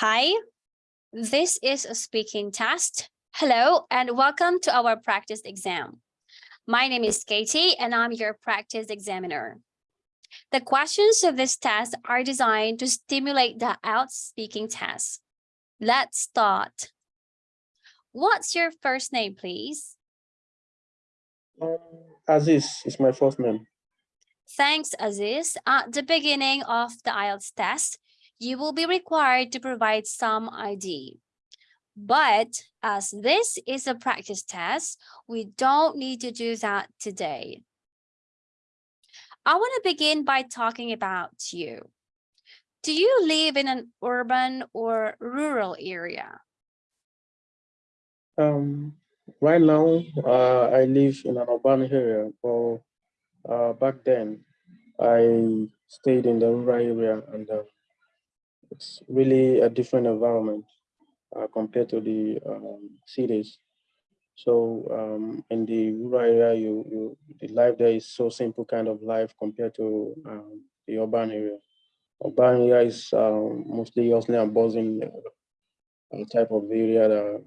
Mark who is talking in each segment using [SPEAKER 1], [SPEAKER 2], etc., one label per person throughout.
[SPEAKER 1] Hi, this is a speaking test. Hello and welcome to our practice exam. My name is Katie and I'm your practice examiner. The questions of this test are designed to stimulate the IELTS speaking test. Let's start. What's your first name, please?
[SPEAKER 2] Um, Aziz is my first name.
[SPEAKER 1] Thanks, Aziz. At the beginning of the IELTS test, you will be required to provide some ID. But as this is a practice test, we don't need to do that today. I want to begin by talking about you. Do you live in an urban or rural area?
[SPEAKER 2] Um, right now, uh, I live in an urban area, but uh, back then, I stayed in the rural area and uh, it's really a different environment uh, compared to the um, cities. So um, in the rural area, you, you the life there is so simple kind of life compared to um, the urban area. Urban area is um, mostly hustling and buzzing uh, type of area. That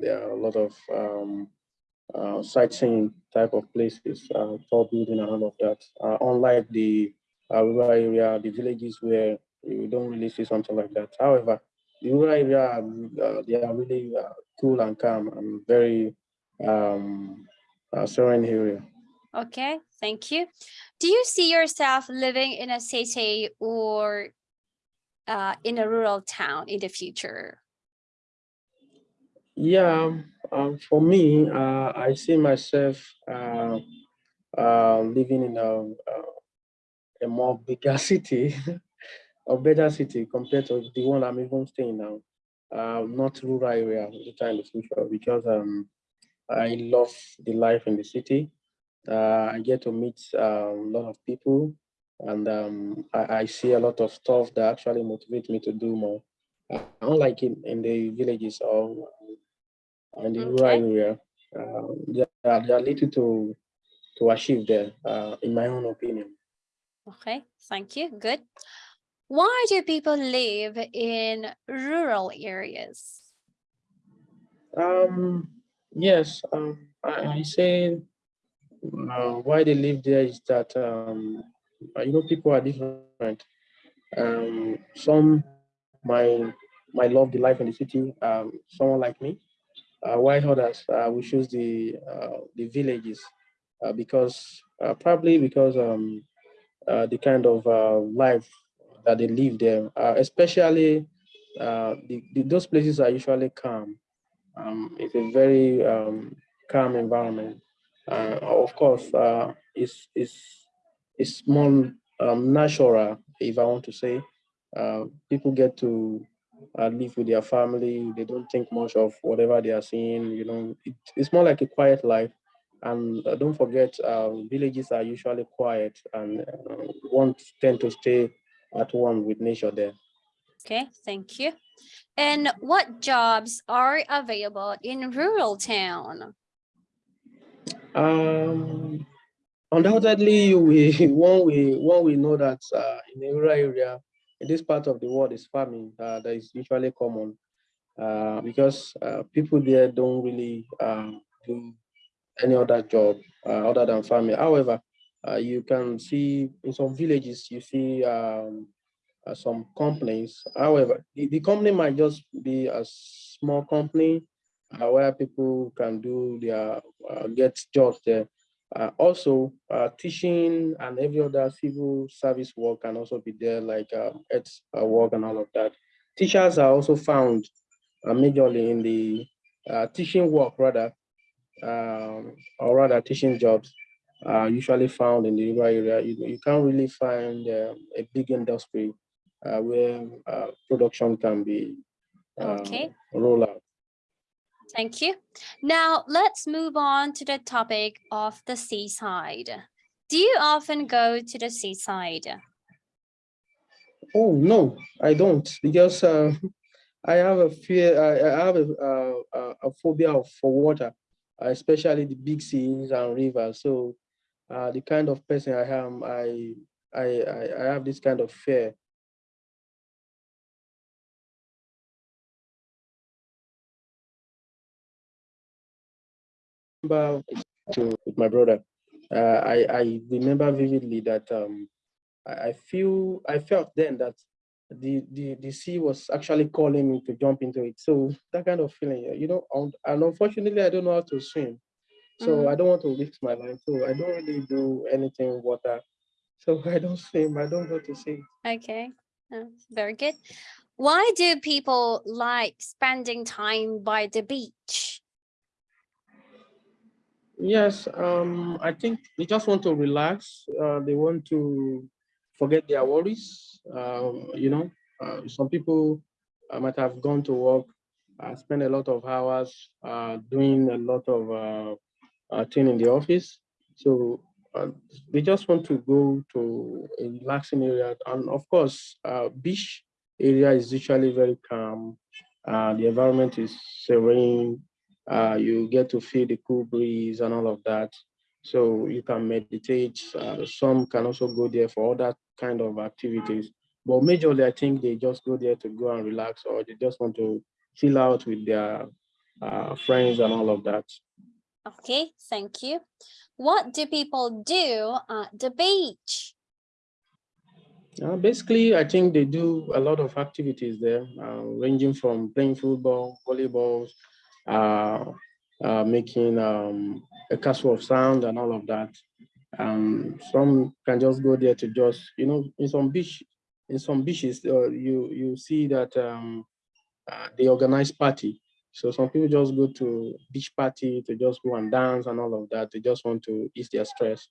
[SPEAKER 2] there are a lot of um, uh, sightseeing type of places, uh, tall building and all of that. Uh, unlike the uh, rural area, the villages where you don't really see something like that. However, the rural area, uh, they are really uh, cool and calm and very um, uh, serene area.
[SPEAKER 1] Okay, thank you. Do you see yourself living in a city or uh, in a rural town in the future?
[SPEAKER 2] Yeah, um, for me, uh, I see myself uh, uh, living in a, uh, a more bigger city a better city compared to the one I'm even staying now. Uh, not rural area in the future because um, I love the life in the city. Uh, I get to meet uh, a lot of people and um, I, I, see a lot of stuff that actually motivate me to do more. Uh, unlike in, in the villages or in the rural area, uh, there, are, there are little to, to achieve there, uh, in my own opinion.
[SPEAKER 1] Okay, thank you. Good. Why do people live in rural areas?
[SPEAKER 2] Um, yes, um, I, I say uh, why they live there is that, um, you know, people are different. Um, some might, might love the life in the city, um, someone like me, uh, others uh, will choose the, uh, the villages uh, because, uh, probably because um, uh, the kind of uh, life that they live there, uh, especially uh, the, the, those places are usually calm. Um, it's a very um, calm environment. Uh, of course, uh, it's, it's, it's more um, natural, if I want to say. Uh, people get to uh, live with their family. They don't think much of whatever they are seeing. You know, it, it's more like a quiet life. And don't forget, villages are usually quiet and uh, won't tend to stay at one with nature there.
[SPEAKER 1] Okay, thank you. And what jobs are available in rural town?
[SPEAKER 2] Um, undoubtedly, we one we one we know that uh, in the rural area, in this part of the world, is farming uh, that is usually common uh, because uh, people there don't really um, do any other job uh, other than farming. However, uh, you can see in some villages, you see um, uh, some companies. However, the, the, company might just be a small company uh, where people can do their, uh, get jobs there. Uh, also, uh, teaching and every other civil service work can also be there, like um, its work and all of that. Teachers are also found majorly in the teaching work, rather, um, or rather teaching jobs are usually found in the rural area. You, you can't really find uh, a big industry uh, where uh, production can be uh,
[SPEAKER 1] okay.
[SPEAKER 2] rolled out.
[SPEAKER 1] Thank you. Now let's move on to the topic of the seaside. Do you often go to the seaside?
[SPEAKER 2] Oh, no, I don't because uh, I have a fear, I, I have a, a, a phobia for water, especially the big seas and rivers. So uh, the kind of person I am, I, I, I have this kind of fear. With my brother, uh, I, I remember vividly that um, I feel I felt then that the, the the sea was actually calling me to jump into it. So that kind of feeling, you know. And unfortunately, I don't know how to swim so
[SPEAKER 1] Mhm.
[SPEAKER 2] I don't want to risk my life. So I don't really do anything in water. So I don't swim. I don't go to sea.
[SPEAKER 1] Okay, uh, very good. Why do people like spending time by the beach?
[SPEAKER 2] Yes, um, I think they just want to relax. Uh, they want to forget their worries. Um, you know, uh, some people uh, might have gone to work, uh, spend a lot of hours uh, doing a lot of uh, uh, in the office. So uh, they just want to go to a relaxing area. And of course, uh, beach area is usually very calm. Uh, the environment is serene uh, you get to feel the cool breeze and all of that. So you can meditate. Uh, some can also go there for other kind of activities. But majorly, I think they just go there to go and relax, or they just want to chill out with their friends and all of that.
[SPEAKER 1] Okay, thank you. What do people do at the beach?
[SPEAKER 2] Uh, basically, I think they do a lot of activities there, uh, ranging from playing football, volleyball, uh, uh, making um, a castle of sound and all of that. Um, some can just go there to just, you know, in some beach, in some beaches, uh, you you see that um, uh, they organize party. So some people just go to beach party to just go and dance and all of that. They just want to ease their stress.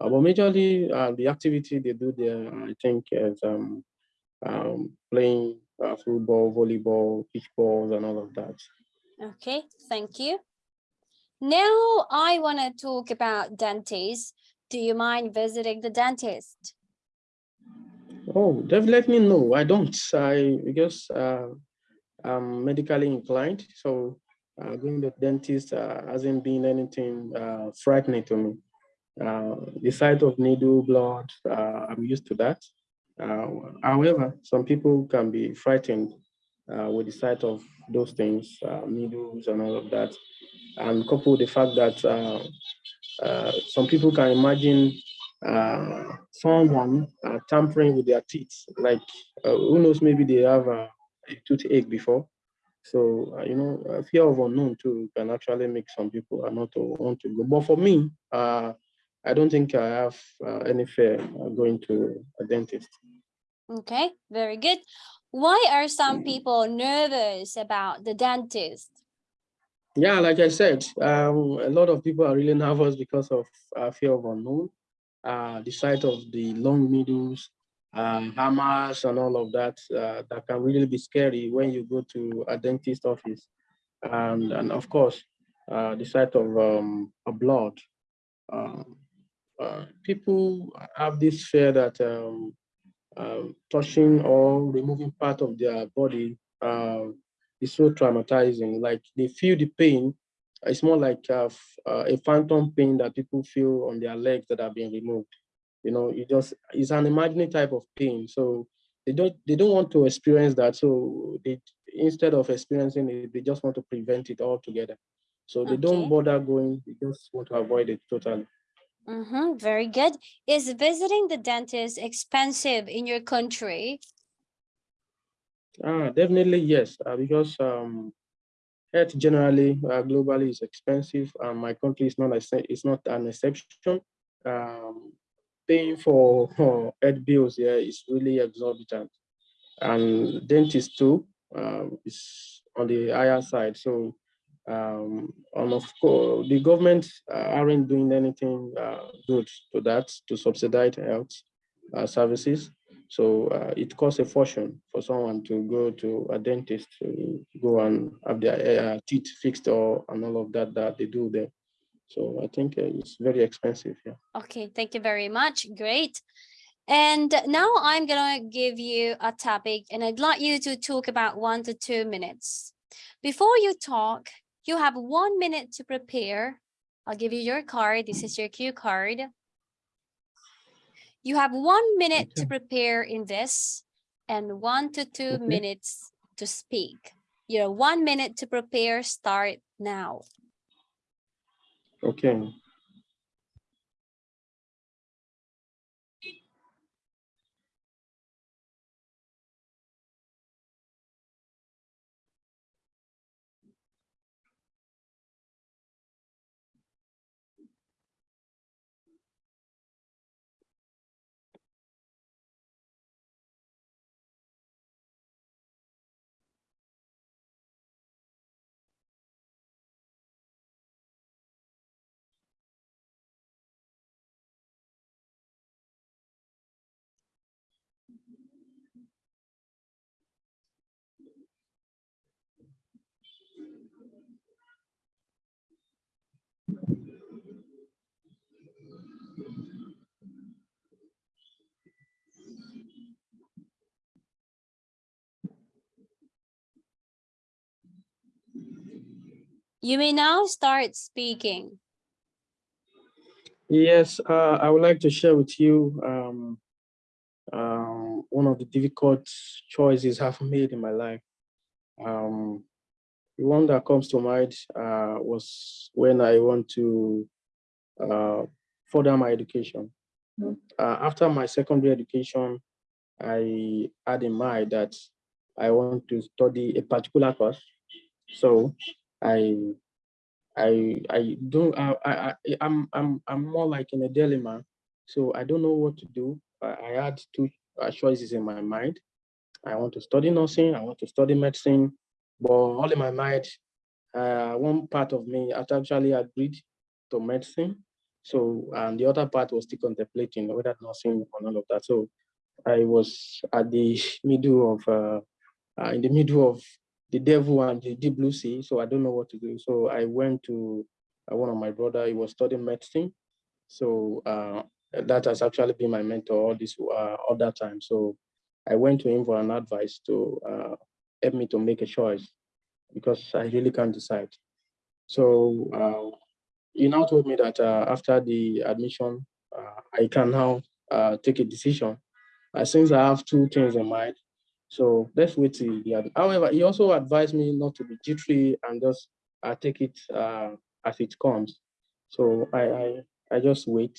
[SPEAKER 2] Uh, but majorly, uh, the activity they do there, I think, is um, um, playing uh, football, volleyball, beach balls, and all of that.
[SPEAKER 1] Okay, thank you. Now I want to talk about dentists. Do you mind visiting the dentist?
[SPEAKER 2] Oh, definitely no, I don't. I because uh, I'm medically inclined, so uh, going to dentist uh, hasn't been anything uh, frightening to me. Uh, the sight of needle, blood, uh, I'm used to that. Uh, however, some people can be frightened with the sight of those things, needles and all of that. And couple the fact that some people can imagine someone tampering with their teeth, like who knows, maybe they have a toothache before. So, uh, you know, fear of unknown too can actually make some people uh, not to want to go. But for me, uh, I don't think I have uh, any fear uh, going to a dentist.
[SPEAKER 1] Okay, very good. Why are some people nervous about the dentist?
[SPEAKER 2] Yeah, like I said, um, a lot of people are really nervous because of uh, fear of unknown, uh, the sight of the long needles, uh, hammers, and all of that. Uh, that can really be scary when you go to a dentist office, and and of course, uh, the sight of um, a blood. Um, uh, people have this fear that um, um, touching or removing part of their body uh, is so traumatizing. Like they feel the pain. It's more like uh, f- uh, a phantom pain that people feel on their legs that are being removed. You know, it just it's an imaginary type of pain. So they don't they don't want to experience that. So they instead of experiencing it, they just want to prevent it altogether. So they
[SPEAKER 1] Okay.
[SPEAKER 2] don't bother going. They just want to avoid it totally.
[SPEAKER 1] Mm-hmm, very good. Is visiting the dentist expensive in your country?
[SPEAKER 2] Ah, definitely yes, uh, because um, health generally uh, globally is expensive, and my country is not ex- is not an exception. Um, paying for health bills here is really exorbitant, and dentist too um, is on the higher side. So, um, and of course, the government uh, aren't doing anything uh, good to that to subsidize health uh, services. So uh, it costs a fortune for someone to go to a dentist to go and have their uh, teeth fixed or and all of that that they do there. So I think uh, it's very expensive. Yeah.
[SPEAKER 1] Okay, thank you very much. Great. And now I'm gonna give you a topic and I'd like you to talk about one to two minutes. Before you talk, you have one minute to prepare. I'll give you your card. This is your cue card. You have one minute to prepare in this and one to two
[SPEAKER 2] Okay.
[SPEAKER 1] minutes to speak. Your one minute to prepare start now.
[SPEAKER 2] Okay.
[SPEAKER 1] You may now start speaking.
[SPEAKER 2] Yes, uh, I would like to share with you um, um, one of the difficult choices I've made in my life. Um, the one that comes to mind uh, was when I want to uh, further my education. Uh, after my secondary education, I had in mind that I want to study a particular course. So I I I don't I, I I'm I'm I'm more like in a dilemma. So I don't know what to do. I, I had two uh, choices in my mind. I want to study nursing, I want to study medicine, but all in my mind, uh, one part of me actually agreed to medicine. So, and the other part was still contemplating whether nursing or none of that. So I was at the middle of, uh, uh, in the middle of the devil and the deep blue sea. So I don't know what to do. So I went to uh, one of my brother, he was studying medicine. So uh, that has actually been my mentor all this uh, all that time. So I went to him for an advice to uh, help me to make a choice because I really can't decide. So uh, he now told me that uh, after the admission, I can now take a decision. Since I have two things in mind, so let's wait till the other. However, he also advised me not to be jittery and just uh, take it uh, as it comes. So I, I, I just wait.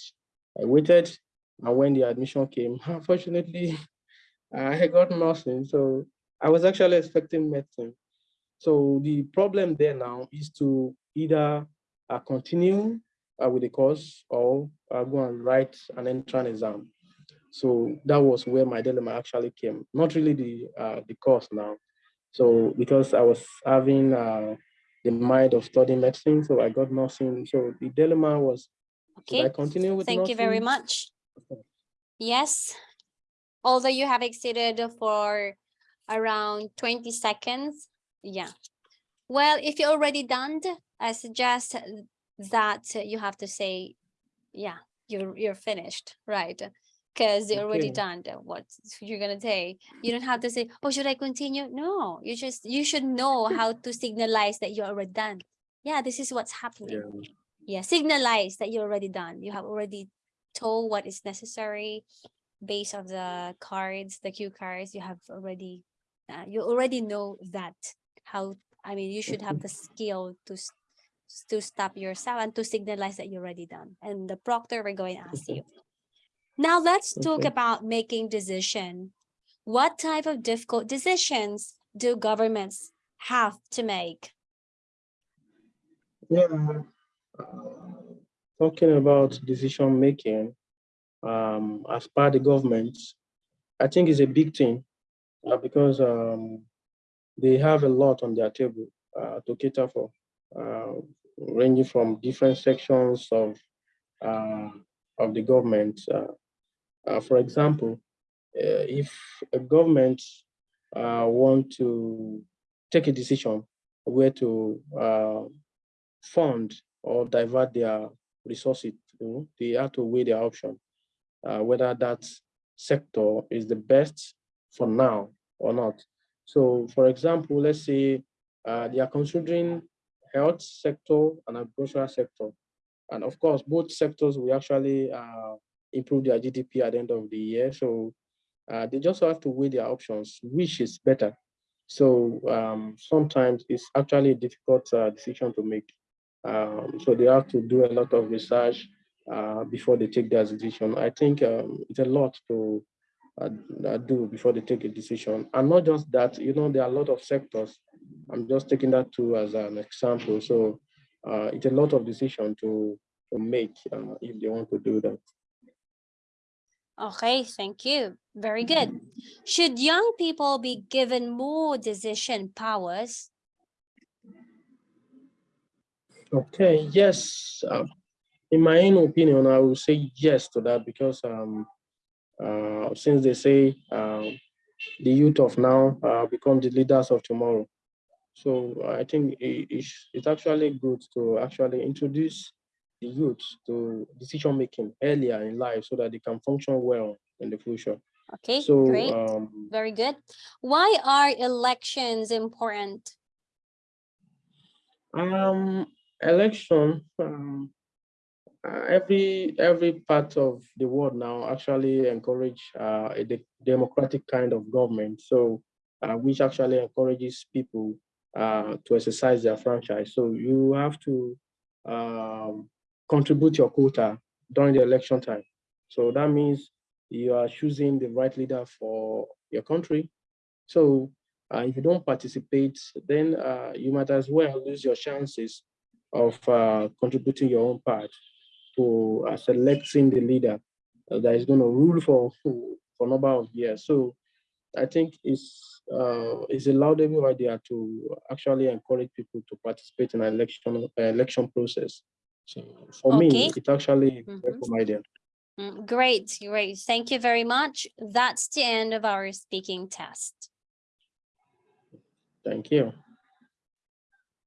[SPEAKER 2] I waited, and when the admission came, unfortunately, I got nothing. So I was actually expecting medicine. So the problem there now is to either uh, continue uh, with the course or uh, go and write an entrance exam. So that was where my dilemma actually came. Not really the uh, the course now. So because I was having uh, the mind of studying medicine, so I got nursing. So the dilemma was, should I continue with
[SPEAKER 1] thank you very
[SPEAKER 2] nursing?
[SPEAKER 1] much. Yes, although you have exceeded for around 20 seconds, yeah. Well, if you're already done, I suggest that you have to say, yeah, you're, you're finished, right? Because you're already
[SPEAKER 2] Okay.
[SPEAKER 1] done, what you're gonna say. You don't have to say, oh, should I continue? No, you just, you should know how to signalize that you're already done. Yeah, this is what's happening
[SPEAKER 2] Yeah.
[SPEAKER 1] yeah signalize that you're already done you have already told what is necessary based on the cards the cue cards you have already uh, you already know that how i mean you should have the skill to to stop yourself and to signalize that you're already done and the proctor we're going to ask you now let's talk
[SPEAKER 2] Okay.
[SPEAKER 1] about making decision what type of difficult decisions do governments have to make
[SPEAKER 2] Yeah. uh, Talking about decision making um, as per the government, I think is a big thing uh, because um, they have a lot on their table uh, to cater for, uh, ranging from different sections of uh, of the government. Uh, for example, uh, if a government uh, want to take a decision where to uh, fund or divert their resources, you know, they have to weigh their option, uh, whether that sector is the best for now or not. So for example, let's say uh, they are considering health sector and agricultural sector. And of course, both sectors will actually improve their GDP at the end of the year. So uh, they just have to weigh their options, which is better. So um, sometimes it's actually a difficult uh, decision to make. Um, so they have to do a lot of research uh, before they take their decision. I think um, it's a lot to uh, uh, do before they take a decision. And not just that, you know, there are a lot of sectors. I'm just taking that too as an example. So uh, it's a lot of decision to, to make if they want to do that.
[SPEAKER 1] Okay, thank you. Very good. Should young people be given more decision powers?
[SPEAKER 2] Okay, yes. Uh, in my own opinion, I will say yes to that because um, uh, since they say um, the youth of now uh, become the leaders of tomorrow. So I think it, it's actually good to actually introduce the youth to decision making earlier in life so that they can function well in the future.
[SPEAKER 1] Okay,
[SPEAKER 2] So
[SPEAKER 1] great.
[SPEAKER 2] um,
[SPEAKER 1] Very good. Why are elections important?
[SPEAKER 2] Um, election, um, uh, every every part of the world now actually encourage uh, a de- democratic kind of government. So, uh, which actually encourages people uh, to exercise their franchise. So you have to um, contribute your quota during the election time. So that means you are choosing the right leader for your country. So uh, if you don't participate, then uh, you might as well lose your chances of uh, contributing your own part to uh, selecting the leader that is going to rule for for a number of years. So I think it's uh, it's a laudable idea to actually encourage people to participate in an election uh, election process. So for
[SPEAKER 1] Okay.
[SPEAKER 2] me, it's actually a
[SPEAKER 1] Mhm.
[SPEAKER 2] welcome idea.
[SPEAKER 1] Mm, Great, great. Thank you very much. That's the end of our speaking test.
[SPEAKER 2] Thank you.